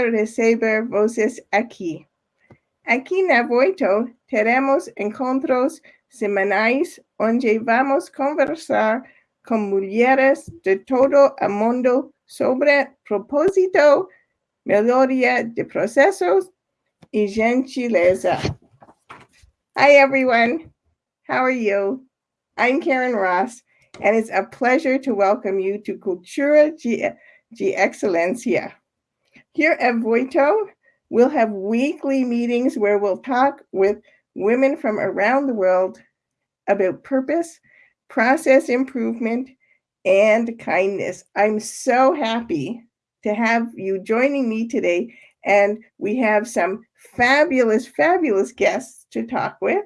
receber voces aquí. Aquí na Voitto tenemos encontros semanais onde vamos conversar con mujeres de todo el mundo sobre propósito, melodía de procesos y gentileza. Hi, everyone. How are you? I'm Karen Ross, and it's a pleasure to welcome you to Cultura de, de Excelencia. Here at Voitto, we'll have weekly meetings where we'll talk with women from around the world about purpose, process improvement, and kindness. I'm so happy to have you joining me today. And we have some fabulous, fabulous guests to talk with.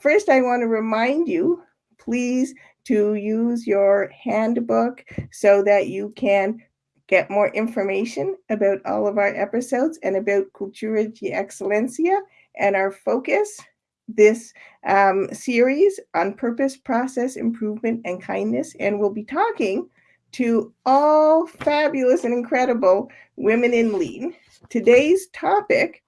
First, I want to remind you, please, to use your handbook so that you can get more information about all of our episodes and about Cultura de Excelencia and our focus this um, series on purpose, process, improvement, and kindness. And we'll be talking to all fabulous and incredible women in lean. Today's topic,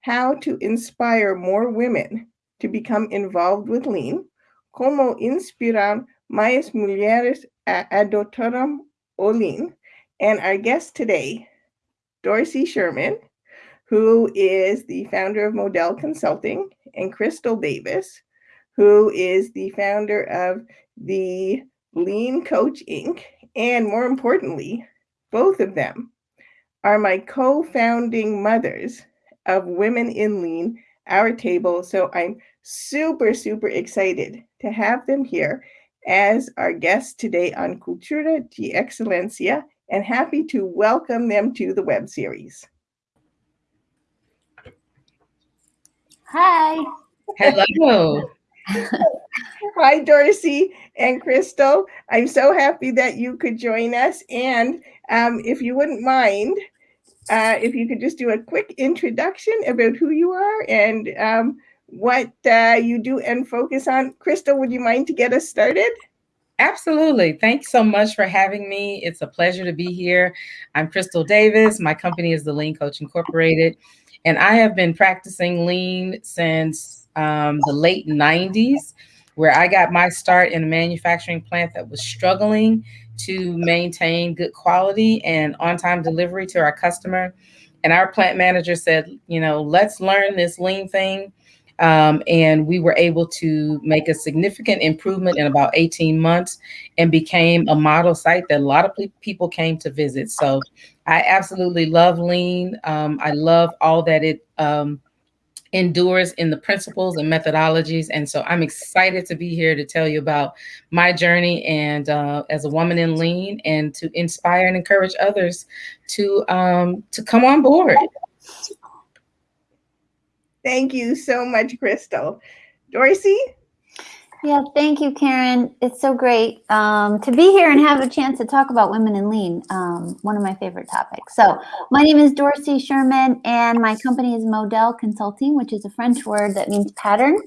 how to inspire more women to become involved with lean, como inspirar más mujeres a adoptar o lean. And our guest today, Dorsey Sherman, who is the founder of Modele Consulting, and Crystal Davis, who is the founder of the Lean Coach Inc. And more importantly, both of them are my co founding mothers of Women in Lean, our table. So I'm super, super excited to have them here as our guests today on Cultura de Excelencia and happy to welcome them to the web series. Hi. Hello. Hi, Dorsey and Crystal. I'm so happy that you could join us. And um, if you wouldn't mind, uh, if you could just do a quick introduction about who you are and um, what uh, you do and focus on. Crystal, would you mind to get us started? Absolutely. Thanks so much for having me. It's a pleasure to be here. I'm Crystal Davis. My company is the Lean Coach Incorporated, and I have been practicing lean since um, the late 90s, where I got my start in a manufacturing plant that was struggling to maintain good quality and on time delivery to our customer. And our plant manager said, you know, let's learn this lean thing um, and we were able to make a significant improvement in about 18 months and became a model site that a lot of people came to visit. So I absolutely love Lean. Um, I love all that it um, endures in the principles and methodologies. And so I'm excited to be here to tell you about my journey and uh, as a woman in Lean and to inspire and encourage others to, um, to come on board. Thank you so much, Crystal. Dorsey? Yeah, thank you, Karen. It's so great um, to be here and have a chance to talk about women in lean, um, one of my favorite topics. So my name is Dorsey Sherman, and my company is Modele Consulting, which is a French word that means pattern.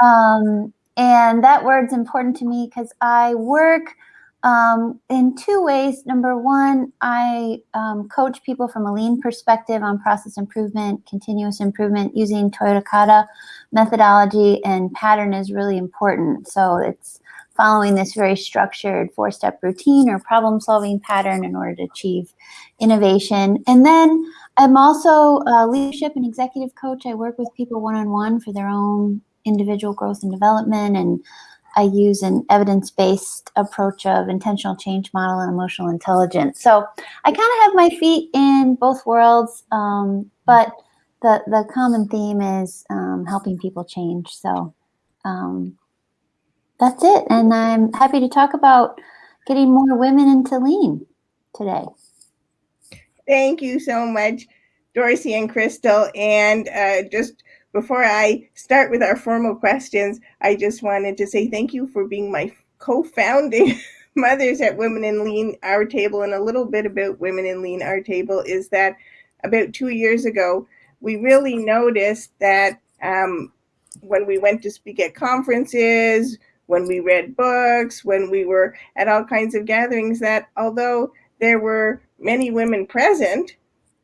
Um, and that word's important to me because I work – um, in two ways. Number one, I um, coach people from a lean perspective on process improvement, continuous improvement using Toyota Kata methodology, and pattern is really important. So it's following this very structured four-step routine or problem-solving pattern in order to achieve innovation. And then I'm also a leadership and executive coach. I work with people one-on-one -on -one for their own individual growth and development and I use an evidence-based approach of intentional change model and emotional intelligence. So I kind of have my feet in both worlds, um, but the, the common theme is um, helping people change. So um, that's it. And I'm happy to talk about getting more women into lean today. Thank you so much, Dorsey and Crystal. And uh, just before I start with our formal questions, I just wanted to say thank you for being my co-founding mothers at Women in Lean Our Table. And a little bit about Women in Lean Our Table is that about two years ago, we really noticed that um, when we went to speak at conferences, when we read books, when we were at all kinds of gatherings, that although there were many women present,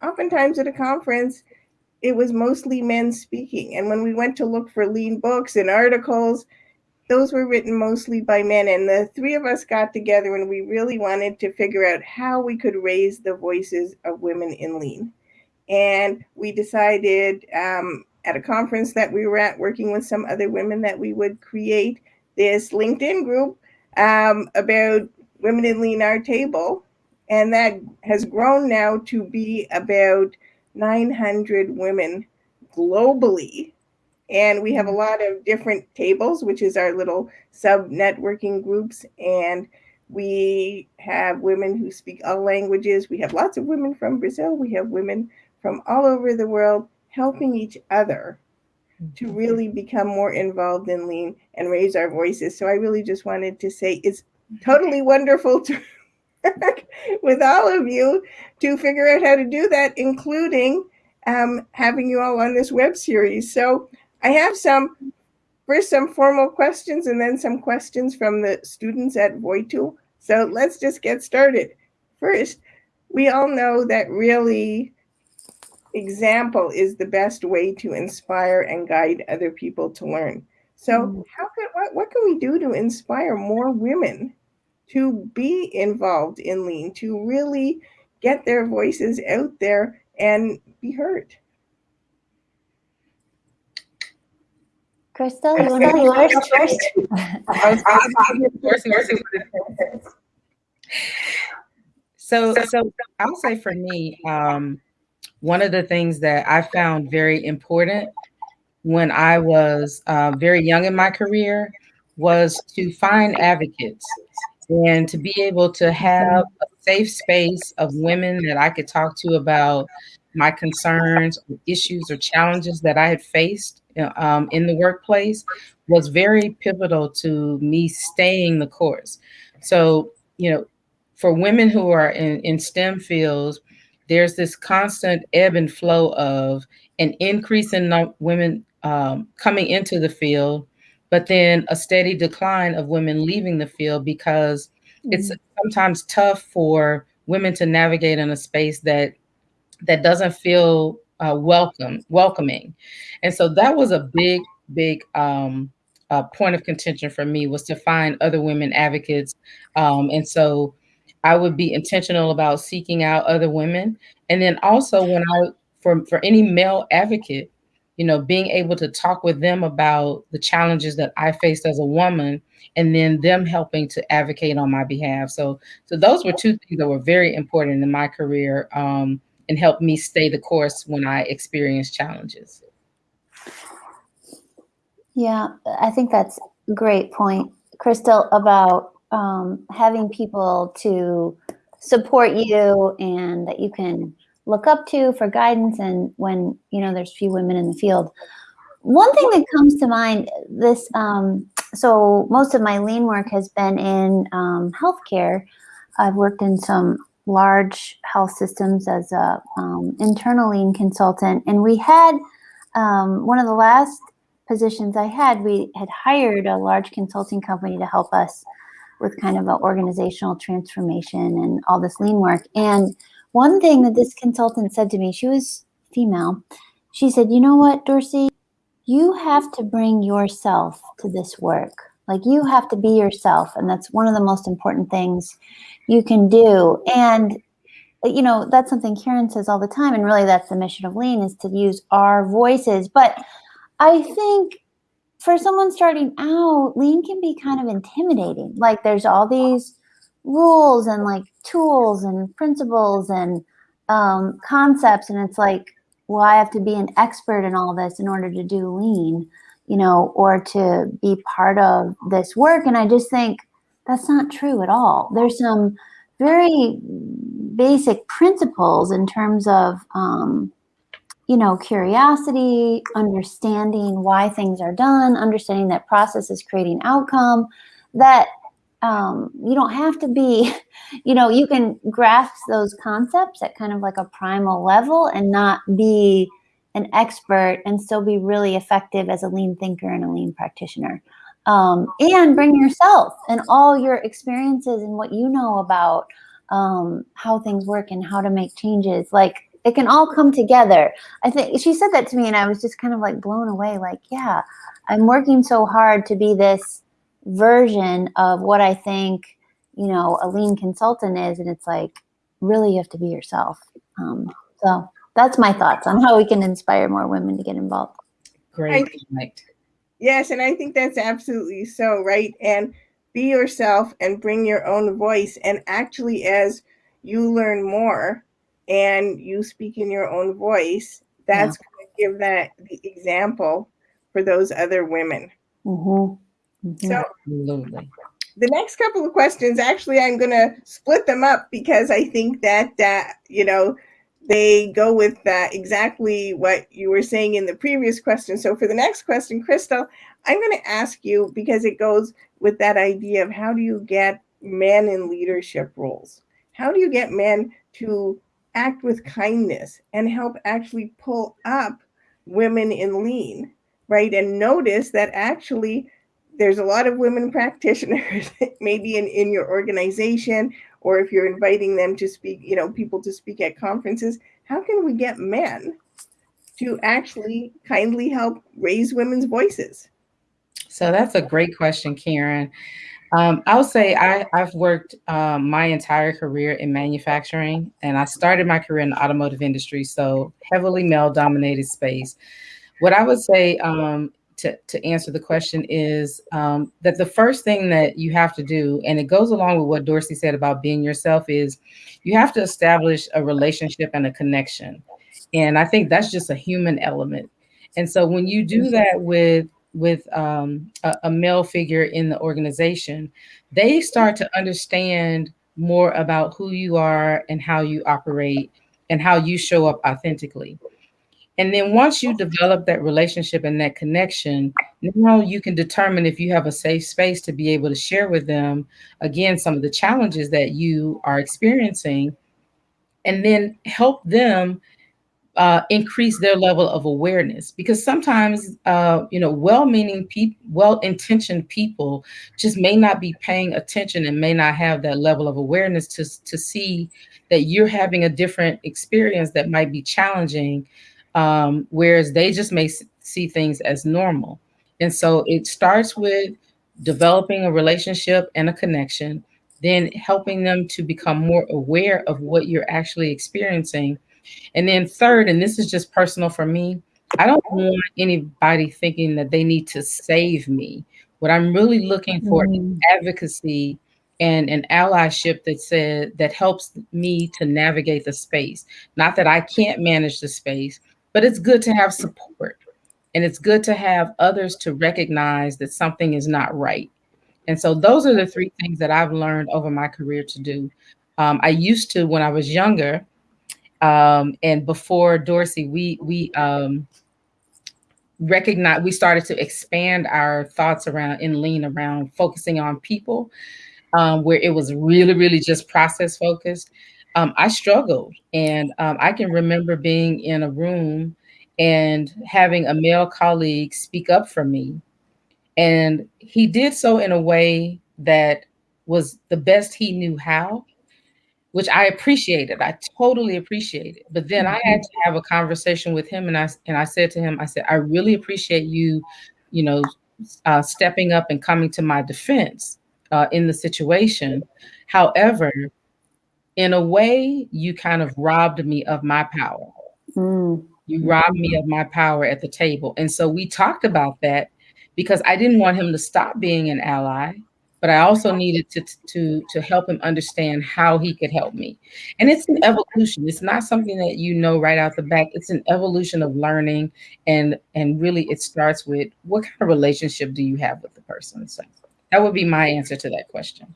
oftentimes at a conference, it was mostly men speaking. And when we went to look for lean books and articles, those were written mostly by men. And the three of us got together and we really wanted to figure out how we could raise the voices of women in lean. And we decided um, at a conference that we were at, working with some other women, that we would create this LinkedIn group um, about women in lean our table. And that has grown now to be about 900 women globally. And we have a lot of different tables, which is our little sub networking groups. And we have women who speak all languages. We have lots of women from Brazil. We have women from all over the world helping each other to Mm-hmm. really become more involved in lean and raise our voices. So I really just wanted to say it's totally wonderful to work with all of you to figure out how to do that, including um, having you all on this web series. So I have some, first some formal questions and then some questions from the students at Voitto. So let's just get started. First, we all know that really example is the best way to inspire and guide other people to learn. So Mm. how could what, what can we do to inspire more women to be involved in lean, to really get their voices out there and be heard? Crystal, you want to go first? first? I was thinking of course, nursing for the- So, so I'll say for me, um, one of the things that I found very important when I was uh, very young in my career was to find advocates and to be able to have a safe space of women that I could talk to about my concerns, issues, or challenges that I had faced uh, um, in the workplace was very pivotal to me staying the course. So, you know, for women who are in, in STEM fields, there's this constant ebb and flow of an increase in women um, coming into the field, but then a steady decline of women leaving the field because it's sometimes tough for women to navigate in a space that that doesn't feel uh, welcome welcoming. And so that was a big big um, uh, point of contention for me was to find other women advocates. Um, and so i would be intentional about seeking out other women. And then also when i for for any male advocate you know being able to talk with them about the challenges that i faced as a woman and then them helping to advocate on my behalf. So so those were two things that were very important in my career um, and helped me stay the course when i experienced challenges. Yeah, I think that's a great point, Crystal, about um, having people to support you and that you can look up to for guidance and when you know there's few women in the field. One thing that comes to mind this um, so most of my lean work has been in um, healthcare. I've worked in some large health systems as a um, internal lean consultant and we had um, one of the last positions i had we had hired a large consulting company to help us with kind of an organizational transformation and all this lean work. And one thing that this consultant said to me, she was female, she said, You know what, Dorsey? You have to bring yourself to this work. Like you have to be yourself. And that's one of the most important things you can do. And, you know, that's something Karen says all the time. And really, that's the mission of Lean is to use our voices. But I think for someone starting out, Lean can be kind of intimidating. Like there's all these rules and like tools and principles and um, concepts and it's like well i have to be an expert in all this in order to do lean you know or to be part of this work. And i just think that's not true at all. There's some very basic principles in terms of um, you know curiosity understanding why things are done understanding that process is creating outcome that um, you don't have to be, you know, you can grasp those concepts at kind of like a primal level and not be an expert and still be really effective as a lean thinker and a lean practitioner. Um, and bring yourself and all your experiences and what you know about um, how things work and how to make changes. Like it can all come together. I think she said that to me and I was just kind of like blown away like, yeah, I'm working so hard to be this version of what I think, you know, a lean consultant is and it's like really you have to be yourself. Um, so that's my thoughts on how we can inspire more women to get involved. Great point. Yes, and I think that's absolutely so, right? And be yourself and bring your own voice. And actually, as you learn more and you speak in your own voice, that's yeah. going to give that the example for those other women. Mm-hmm. Mm-hmm. So, Absolutely. the next couple of questions, actually, I'm going to split them up because I think that, uh, you know, they go with uh, exactly what you were saying in the previous question. So for the next question, Crystal, I'm going to ask you because it goes with that idea of how do you get men in leadership roles? How do you get men to act with kindness and help actually pull up women in lean, right? And notice that actually there's a lot of women practitioners, maybe in, in your organization, or if you're inviting them to speak, you know, people to speak at conferences, how can we get men to actually kindly help raise women's voices? So that's a great question, Karen. Um, I'll say I, have worked um, my entire career in manufacturing, and I started my career in the automotive industry, so heavily male dominated space. What I would say um, to, to answer the question is um, that the first thing that you have to do, and it goes along with what Dorsey said about being yourself, is you have to establish a relationship and a connection. And I think that's just a human element. And so when you do that with with um, a, a male figure in the organization, they start to understand more about who you are and how you operate and how you show up authentically. And then once you develop that relationship and that connection, now you can determine if you have a safe space to be able to share with them, again, some of the challenges that you are experiencing, and then help them uh, increase their level of awareness. Because sometimes uh, you know well-meaning people well-intentioned people just may not be paying attention and may not have that level of awareness to, to see that you're having a different experience that might be challenging um, whereas they just may see things as normal. And so it starts with developing a relationship and a connection, then helping them to become more aware of what you're actually experiencing. And then third, and this is just personal for me, I don't want anybody thinking that they need to save me. What I'm really looking for mm-hmm. is advocacy and an allyship that said that helps me to navigate the space. Not that I can't manage the space, but it's good to have support and it's good to have others to recognize that something is not right. And so those are the three things that I've learned over my career to do. Um, I used to when I was younger, um, and before Dorsey, we we um, recognize we started to expand our thoughts around in lean around focusing on people, um, where it was really really just process focused um, I struggled. And um, I can remember being in a room and having a male colleague speak up for me. And he did so in a way that was the best he knew how, which I appreciated. I totally appreciated. But then I had to have a conversation with him, and I and I said to him, I said, I really appreciate you, you know, uh, stepping up and coming to my defense uh, in the situation. However, in a way, you kind of robbed me of my power. Mm. You robbed me of my power at the table. And so we talked about that because I didn't want him to stop being an ally, but I also needed to, to, to help him understand how he could help me. And it's an evolution. It's not something that you know right out the back. It's an evolution of learning. And, and really it starts with what kind of relationship do you have with the person? So that would be my answer to that question.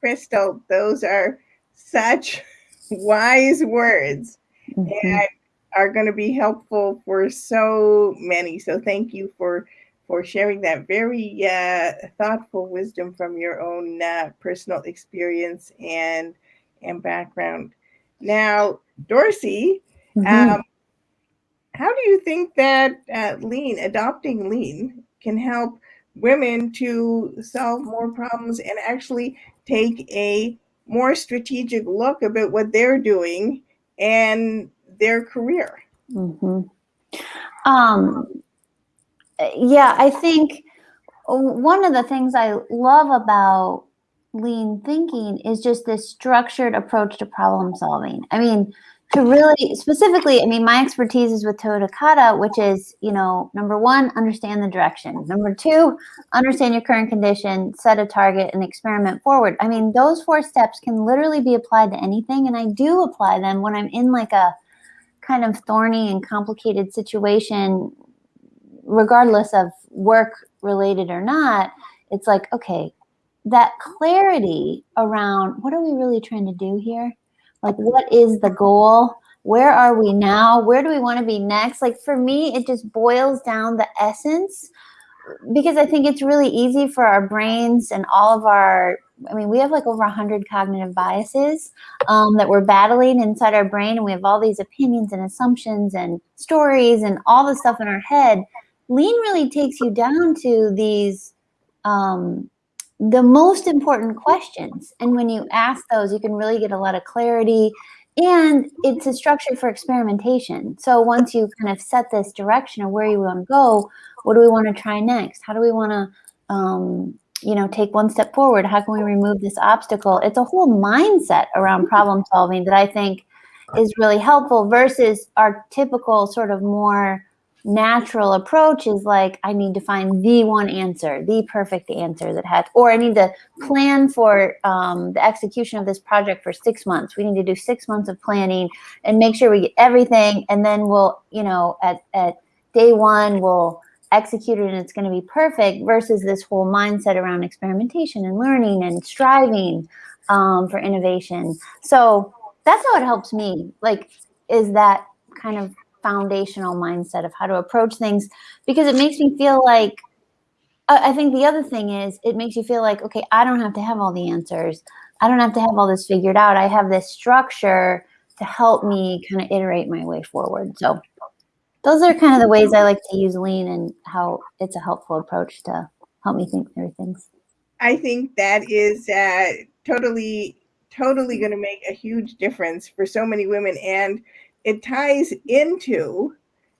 Crystal, those are such wise words mm-hmm. and are going to be helpful for so many. So thank you for for sharing that very uh, thoughtful wisdom from your own uh, personal experience and and background. Now, Dorsey, mm-hmm. um, how do you think that uh, lean adopting lean can help women to solve more problems and actually take a more strategic look about what they're doing and their career. Mm-hmm. Um, yeah, I think one of the things I love about lean thinking is just this structured approach to problem solving. I mean, to really specifically, I mean, my expertise is with Toyota Kata, which is, you know, number one, understand the direction. Number two, understand your current condition, set a target, and experiment forward. I mean, those four steps can literally be applied to anything, and I do apply them when I'm in like a kind of thorny and complicated situation, regardless of work related or not. It's like, okay, that clarity around what are we really trying to do here? Like, what is the goal? Where are we now? Where do we want to be next? Like, for me, it just boils down the essence because I think it's really easy for our brains and all of our, I mean, we have like over 100 cognitive biases um, that we're battling inside our brain, and we have all these opinions and assumptions and stories and all the stuff in our head. Lean really takes you down to these um, the most important questions. And when you ask those, you can really get a lot of clarity. And it's a structure for experimentation. So once you kind of set this direction of where you want to go, what do we want to try next? How do we want to, um, you know, take one step forward? How can we remove this obstacle? It's a whole mindset around problem solving that I think is really helpful versus our typical sort of more natural approach is like I need to find the one answer, the perfect answer that has, or I need to plan for um, the execution of this project for six months. We need to do six months of planning and make sure we get everything, and then we'll, you know, at at day one we'll execute it and it's going to be perfect. Versus this whole mindset around experimentation and learning and striving um, for innovation. So that's how it helps me. Like, is that kind of foundational mindset of how to approach things because it makes me feel like I think the other thing is it makes you feel like, okay, I don't have to have all the answers. I don't have to have all this figured out. I have this structure to help me kind of iterate my way forward. So those are kind of the ways I like to use lean and how it's a helpful approach to help me think through things. I think that is uh, totally, totally going to make a huge difference for so many women. And it ties into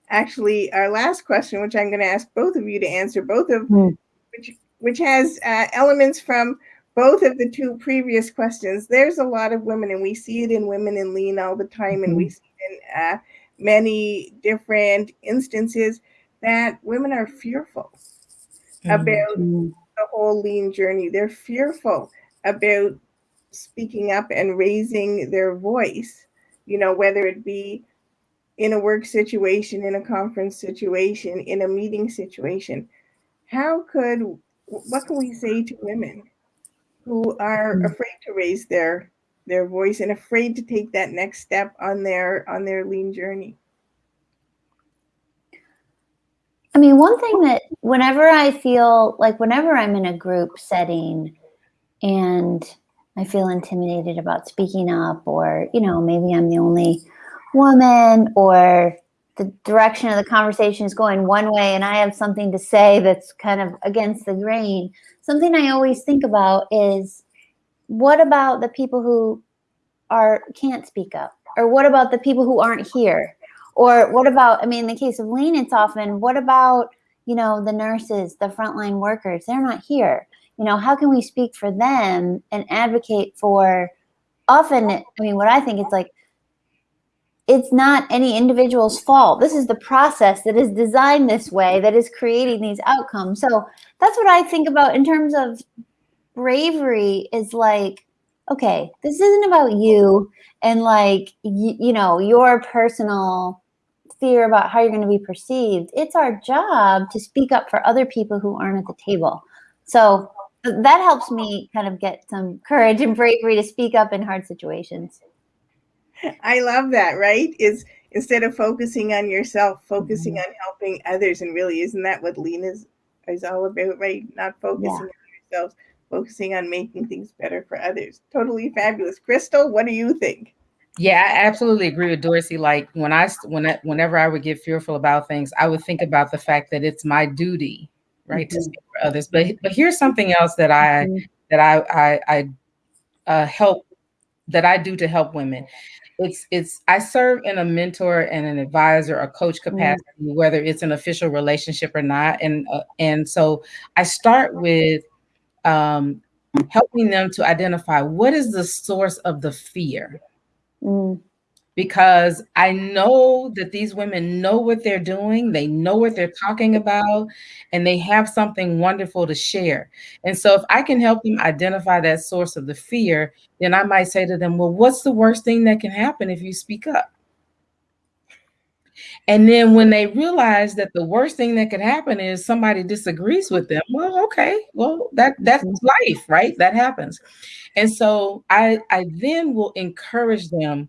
actually our last question, which I'm going to ask both of you to answer, both of mm. which which has uh, elements from both of the two previous questions. There's a lot of women, and we see it in women in lean all the time, mm-hmm. and we mm-hmm. see it in uh, many different instances that women are fearful mm-hmm. about the whole lean journey. They're fearful about speaking up and raising their voice you know, whether it be in a work situation, in a conference situation, in a meeting situation. How could, what can we say to women who are mm. afraid to raise their their voice and afraid to take that next step on their on their lean journey? I mean, one thing that whenever I feel like whenever I'm in a group setting and I feel intimidated about speaking up, or, you know, maybe I'm the only woman, or the direction of the conversation is going one way and I have something to say that's kind of against the grain. Something I always think about is what about the people who are can't speak up? Or what about the people who aren't here? Or what about, I mean, in the case of lean, it's often what about, you know, the nurses, the frontline workers? They're not here you know, how can we speak for them and advocate for often, I mean, what I think it's like, it's not any individual's fault. This is the process that is designed this way that is creating these outcomes. So that's what I think about in terms of bravery is like, okay, this isn't about you and like, you, you know, your personal fear about how you're going to be perceived. It's our job to speak up for other people who aren't at the table. So that helps me kind of get some courage and bravery to speak up in hard situations. I love that, right? Is instead of focusing on yourself, focusing mm-hmm. on helping others. And really, isn't that what lean is, is all about, right? Not focusing yeah. on yourselves, focusing on making things better for others. Totally fabulous. Crystal, what do you think? Yeah, I absolutely agree with Dorsey. Like when I, when I, whenever I would get fearful about things, I would think about the fact that it's my duty right mm-hmm. to speak for others but but here's something else that i mm-hmm. that i i, I uh, help that i do to help women it's it's I serve in a mentor and an advisor or coach Mm. capacity, whether it's an official relationship or not, and uh, and so I start with um, helping them to identify what is the source of the fear Mm, because I know that these women know what they're doing, they know what they're talking about, and they have something wonderful to share. And so, if I can help them identify that source of the fear, then I might say to them, Well, what's the worst thing that can happen if you speak up? And then when they realize that the worst thing that could happen is somebody disagrees with them, well, okay, well, that that's mm-hmm. life, right? That happens. And so I I then will encourage them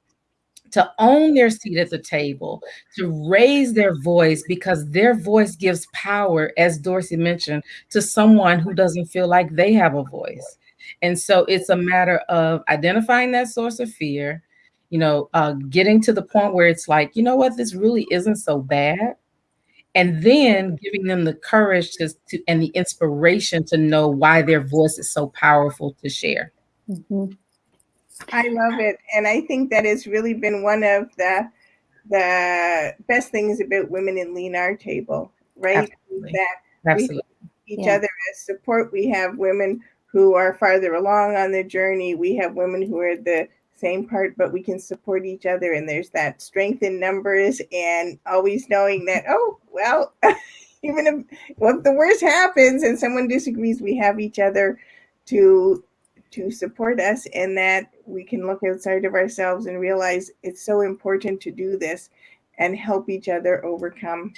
to own their seat at the table, to raise their voice because their voice gives power, as Dorsey mentioned, to someone who doesn't feel like they have a voice. And so it's a matter of identifying that source of fear, you know, uh, getting to the point where it's like, you know what, this really isn't so bad. And then giving them the courage to, to and the inspiration to know why their voice is so powerful to share. mhm. I love it, and I think that has really been one of the the best things about women in Lean Our Table, right? Absolutely. That Absolutely. each Yeah. other as support. We have women who are farther along on their journey. We have women who are the same part, but we can support each other. And there's that strength in numbers and always knowing that, oh, well, even if well, if the worst happens and someone disagrees, we have each other to to support us and that we can look outside of ourselves and realize it's so important to do this and help each other overcome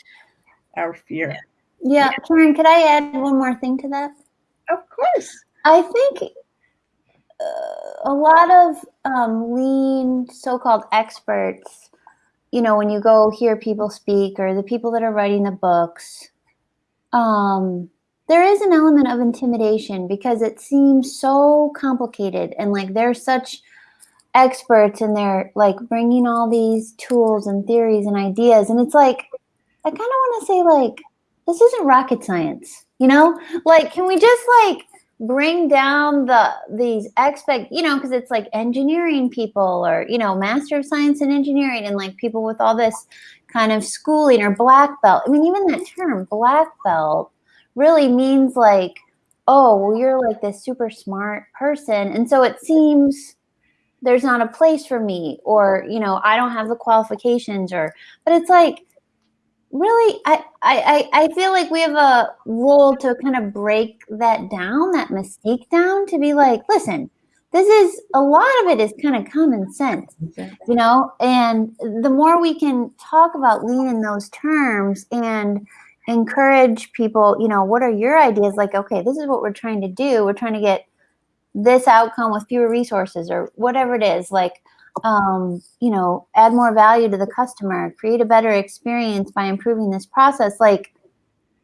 our fear. Yeah, Karen, could I add one more thing to that? Of course. I think uh, a lot of um, lean so-called experts, you know, when you go hear people speak or the people that are writing the books, um, there is an element of intimidation because it seems so complicated and like they're such experts and they're like bringing all these tools and theories and ideas and it's like i kind of want to say like this isn't rocket science you know? Like can we just like bring down the these expect you know because it's like engineering people or you know master of science in engineering and like people with all this kind of schooling or black belt i mean even that term black belt really means like oh well you're like this super smart person. And so it seems there's not a place for me or you know i don't have the qualifications or but it's like really I, I i feel like we have a role to kind of break that down that mistake down to be like listen this is a lot of it is kind of common sense you know? And the more we can talk about lean in those terms and encourage people you know what are your ideas? Like okay this is what we're trying to do. We're trying to get this outcome with fewer resources or whatever it is. Like um, you know add more value to the customer create a better experience by improving this process. Like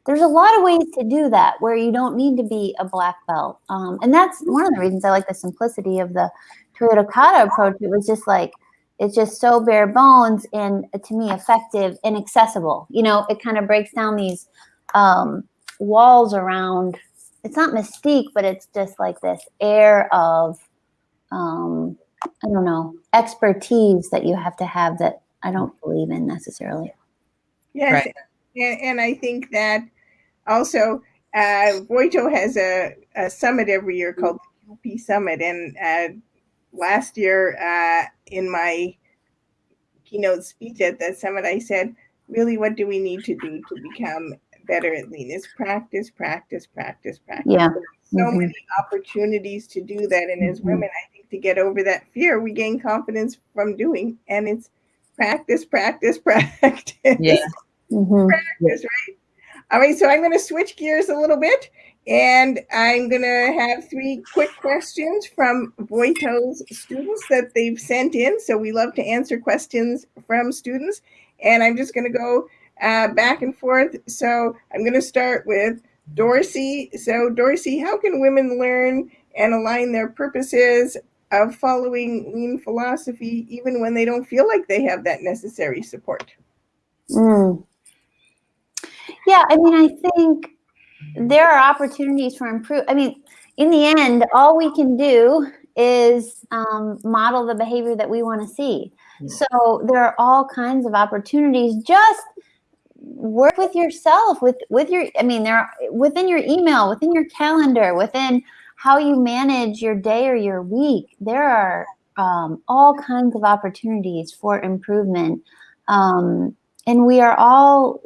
there's a lot of ways to do that where you don't need to be a black belt. Um, and that's one of the reasons i like the simplicity of the toyota kata approach. It was just like it's just so bare bones and uh, to me effective and accessible you know it kind of breaks down these um, walls around it's not mystique but it's just like this air of um, i don't know expertise that you have to have that i don't believe in necessarily Yes, Right. and, and I think that also uh, Voitto has a, a summit every year called the UP Summit, and uh, last year uh, in my keynote speech at that summit, I said, "Really, what do we need to do to become better at lean? Is practice, practice, practice, practice." Yeah. So Mhm. many opportunities to do that, and as women, I think to get over that fear, we gain confidence from doing, and it's practice, practice, practice. Yeah. Mhm. practice, right? All right, so I'm going to switch gears a little bit and I'm going to have three quick questions from Voitto's students that they've sent in. So we love to answer questions from students. And I'm just going to go uh, back and forth. So I'm going to start with Dorsey. So, Dorsey, how can women learn and align their purposes of following lean philosophy even when they don't feel like they have that necessary support? Mm. Yeah, I mean, I think there are opportunities for improve. I mean, in the end, all we can do is um, model the behavior that we want to see. So there are all kinds of opportunities. Just work with yourself, with with your. I mean, there are within your email, within your calendar, within how you manage your day or your week. There are um, all kinds of opportunities for improvement, um, and we are all,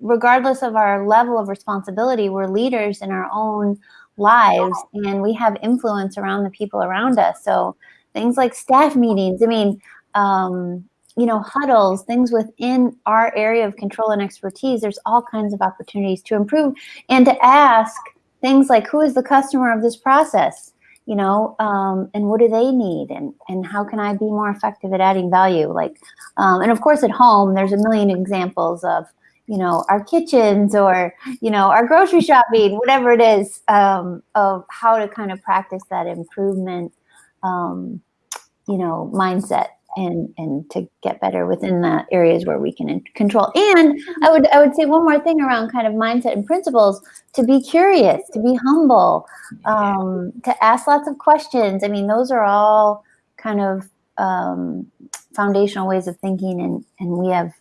regardless of our level of responsibility, we're leaders in our own lives, and we have influence around the people around us. So things like staff meetings. I mean. Um, you know, huddles, things within our area of control and expertise, there's all kinds of opportunities to improve and to ask things like who is the customer of this process, you know, um, and what do they need and, and how can I be more effective at adding value? Like, um, and of course at home, there's a million examples of, you know, our kitchens or, you know, our grocery shopping, whatever it is, um, of how to kind of practice that improvement, um, you know, mindset and and to get better within the areas where we can control. And i would i would say one more thing around kind of mindset and principles to be curious to be humble um, to ask lots of questions. I mean those are all kind of um, foundational ways of thinking and and we have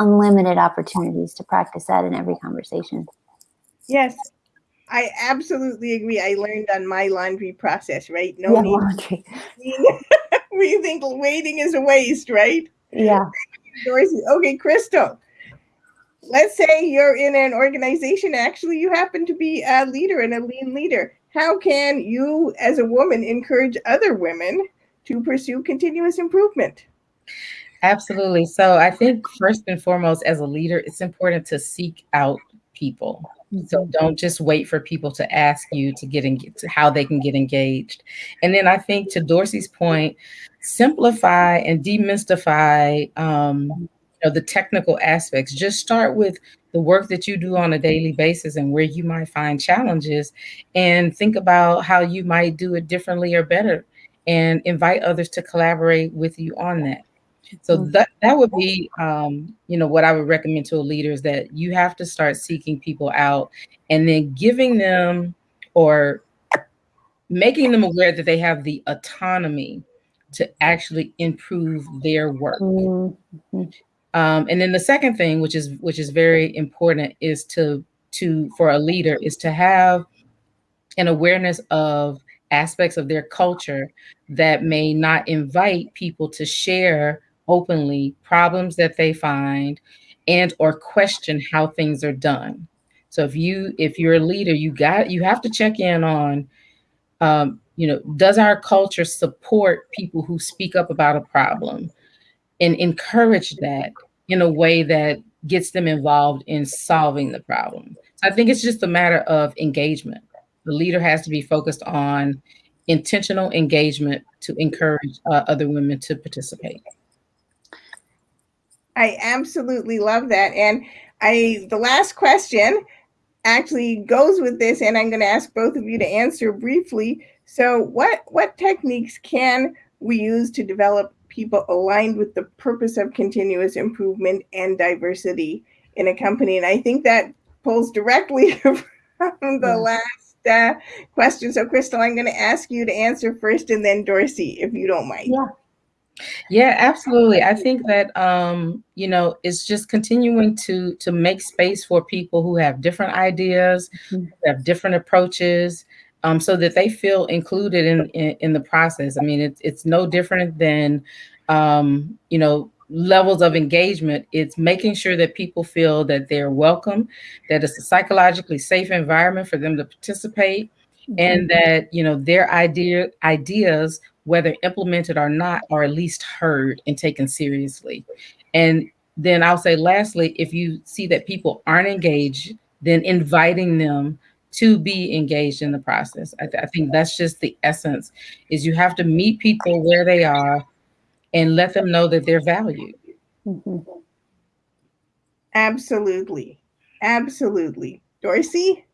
unlimited opportunities to practice that in every conversation yes I absolutely agree. I learned on my laundry process, right? No yeah, need laundry. we think waiting is a waste, right? Yeah. Okay, Crystal. Let's say you're in an organization, actually, you happen to be a leader and a lean leader. How can you, as a woman, encourage other women to pursue continuous improvement? Absolutely. So, I think first and foremost, as a leader, it's important to seek out people so mm-hmm. don't just wait for people to ask you to get in, to how they can get engaged. And then I think to Dorsey's point, simplify and demystify um, you know, the technical aspects. Just start with the work that you do on a daily basis and where you might find challenges, and think about how you might do it differently or better, and invite others to collaborate with you on that. So mm-hmm. that that would be, um, you know, what I would recommend to a leader is that you have to start seeking people out and then giving them or making them aware that they have the autonomy to actually improve their work. Mm-hmm. Um, and then the second thing, which is which is very important, is to to for a leader is to have an awareness of aspects of their culture that may not invite people to share openly problems that they find and or question how things are done. So if you if you're a leader, you got you have to check in on um, you know, does our culture support people who speak up about a problem and encourage that in a way that gets them involved in solving the problem. So I think it's just a matter of engagement. The leader has to be focused on intentional engagement to encourage uh, other women to participate. I absolutely love that. And I the last question actually goes with this, and I'm going to ask both of you to answer briefly. So, what what techniques can we use to develop people aligned with the purpose of continuous improvement and diversity in a company? And I think that pulls directly from the yeah. last uh, question. So, Crystal, I'm going to ask you to answer first, and then Dorsey, if you don't mind. Yeah. Yeah, absolutely. I think that um, you know, it's just continuing to to make space for people who have different ideas, mm-hmm. have different approaches, um, so that they feel included in, in, in the process. I mean, it's it's no different than um, you know, levels of engagement. It's making sure that people feel that they're welcome, that it's a psychologically safe environment for them to participate, mm-hmm. and that you know their idea ideas whether implemented or not, are at least heard and taken seriously. And then I'll say, lastly, if you see that people aren't engaged, then inviting them to be engaged in the process. I, th- I think that's just the essence is you have to meet people where they are and let them know that they're valued. Mm-hmm. Absolutely. Absolutely. Dorsey?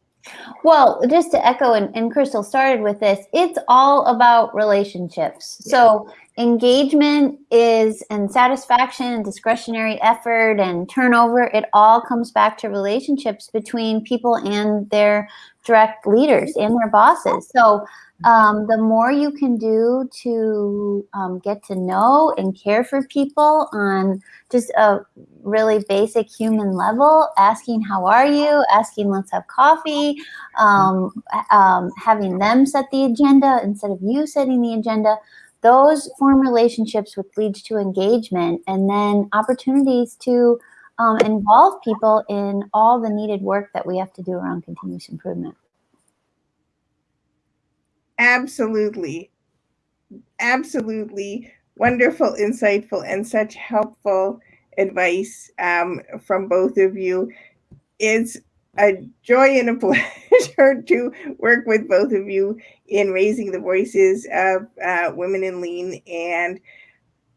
Well, just to echo, and, and Crystal started with this, it's all about relationships. Yeah. So engagement is and satisfaction and discretionary effort and turnover, it all comes back to relationships between people and their direct leaders and their bosses. So um, the more you can do to um, get to know and care for people on just a really basic human level, asking, How are you? asking, Let's have coffee, um, um, having them set the agenda instead of you setting the agenda. Those form relationships which leads to engagement and then opportunities to um, involve people in all the needed work that we have to do around continuous improvement. Absolutely. Absolutely wonderful, insightful, and such helpful advice um, from both of you. It's a joy and a pleasure to work with both of you in raising the voices of uh, women in lean. And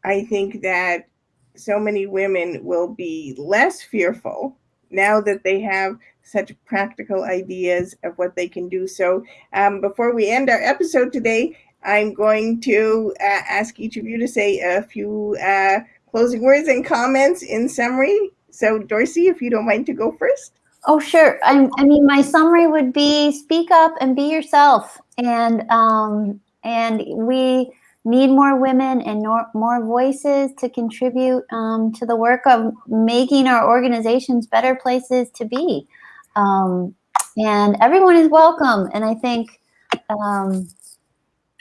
I think that so many women will be less fearful now that they have such practical ideas of what they can do. So, um, before we end our episode today, I'm going to uh, ask each of you to say a few uh, closing words and comments in summary. So, Dorsey, if you don't mind to go first. Oh, sure. I'm, I mean, my summary would be speak up and be yourself. And um, and we need more women and more voices to contribute um, to the work of making our organizations better places to be. Um, and everyone is welcome. And I think, um,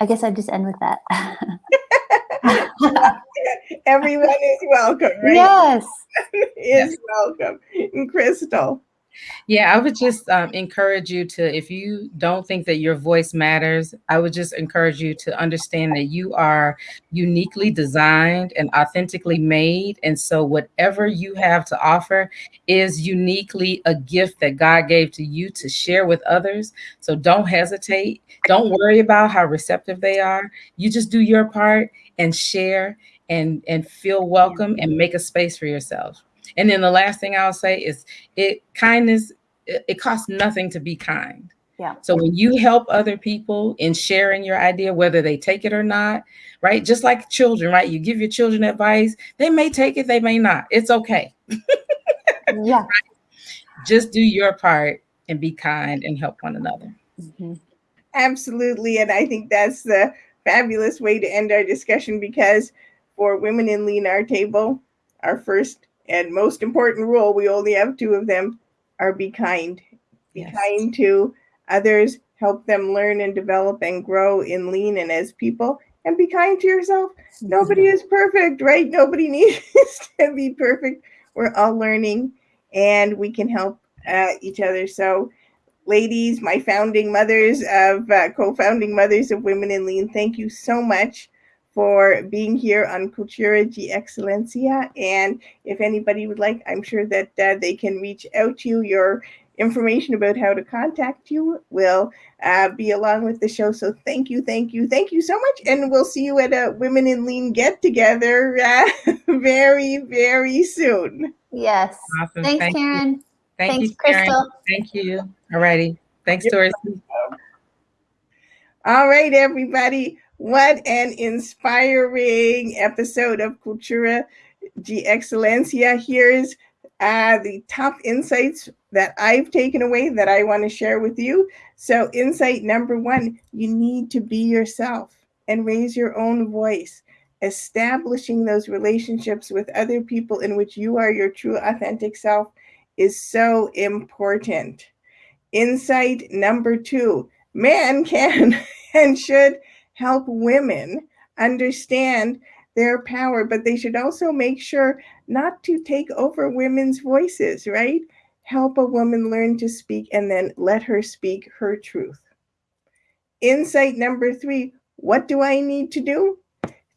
I guess I'd just end with that. everyone is welcome, right? Yes. is yes. welcome. And Crystal. Yeah, I would just um, encourage you to, if you don't think that your voice matters, I would just encourage you to understand that you are uniquely designed and authentically made. And so, whatever you have to offer is uniquely a gift that God gave to you to share with others. So, don't hesitate. Don't worry about how receptive they are. You just do your part and share and, and feel welcome and make a space for yourself. And then the last thing I'll say is it kindness, it, it costs nothing to be kind. Yeah. So when you help other people in sharing your idea, whether they take it or not, right? Just like children, right? You give your children advice, they may take it, they may not. It's okay. yeah. Right? Just do your part and be kind and help one another. Mm-hmm. Absolutely. And I think that's the fabulous way to end our discussion because for Women in Lean Our Table, our first and most important rule, we only have two of them, are be kind. Be yes. kind to others, help them learn and develop and grow in lean and as people, and be kind to yourself. Nobody is perfect, right? Nobody needs to be perfect. We're all learning and we can help uh, each other. So, ladies, my founding mothers of uh, co founding mothers of Women in Lean, thank you so much for being here on Cultura de Excelencia. And if anybody would like, I'm sure that uh, they can reach out to you. Your information about how to contact you will uh, be along with the show. So thank you, thank you, thank you so much. And we'll see you at a Women in Lean get together uh, very, very soon. Yes. Awesome. Thanks, thank Karyn. You. Thank Thanks, you, Karyn. Crystal. Thank you. All righty. Thanks, Doris. All right, everybody. What an inspiring episode of Cultura de Excelencia. Here's uh, the top insights that I've taken away that I want to share with you. So, insight number one you need to be yourself and raise your own voice. Establishing those relationships with other people in which you are your true, authentic self is so important. Insight number two man can and should help women understand their power, but they should also make sure not to take over women's voices, right? Help a woman learn to speak and then let her speak her truth. Insight number three what do I need to do?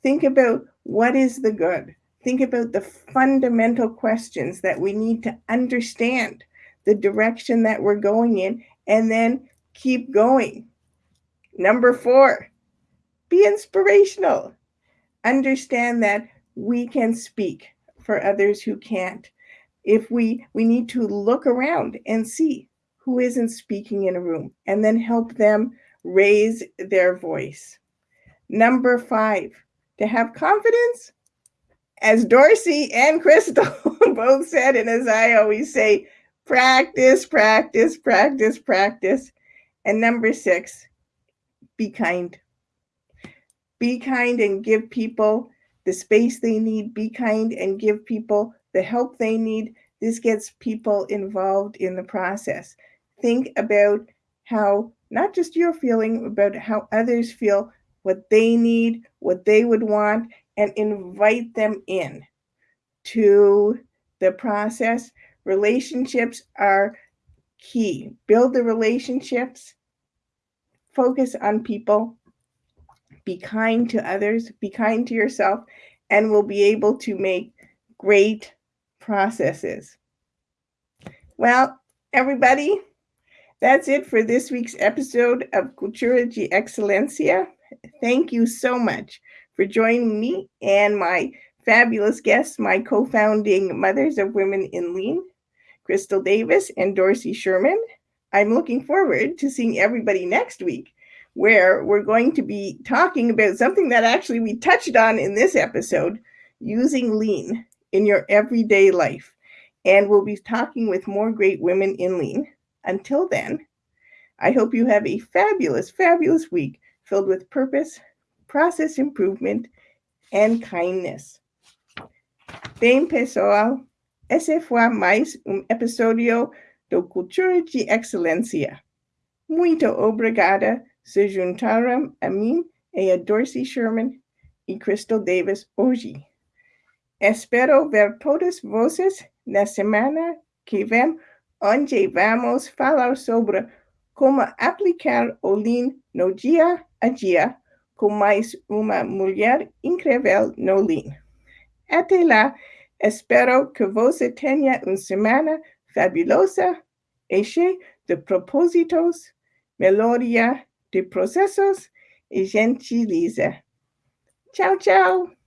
Think about what is the good. Think about the fundamental questions that we need to understand the direction that we're going in and then keep going. Number four, be inspirational. Understand that we can speak for others who can't. If we we need to look around and see who isn't speaking in a room and then help them raise their voice. Number 5, to have confidence as Dorsey and Crystal both said and as I always say, practice, practice, practice, practice. And number 6, be kind. Be kind and give people the space they need. Be kind and give people the help they need. This gets people involved in the process. Think about how not just you're feeling, about how others feel, what they need, what they would want, and invite them in to the process. Relationships are key. Build the relationships, focus on people, be kind to others, be kind to yourself, and we'll be able to make great processes. Well, everybody, that's it for this week's episode of Cultura de Excelencia. Thank you so much for joining me and my fabulous guests, my co-founding Mothers of Women in Lean, Crystal Davis and Dorsey Sherman. I'm looking forward to seeing everybody next week, where we're going to be talking about something that actually we touched on in this episode, using lean in your everyday life. And we'll be talking with more great women in lean. Until then, I hope you have a fabulous, fabulous week filled with purpose, process improvement, and kindness. Bem, pessoal, esse foi mais um episódio do Cultura de Excelência. Muito obrigada se juntaram a mim e a Dorsey Sherman e Crystal Davis hoje. Espero ver todas vocês na semana que vem onde vamos falar sobre como aplicar o Lean no dia a dia com mais uma mulher incrível no Lean. Até lá, espero que você tenha uma semana fabulosa e cheia de propósitos, melhoria de processos e gentileza. Tchau, tchau!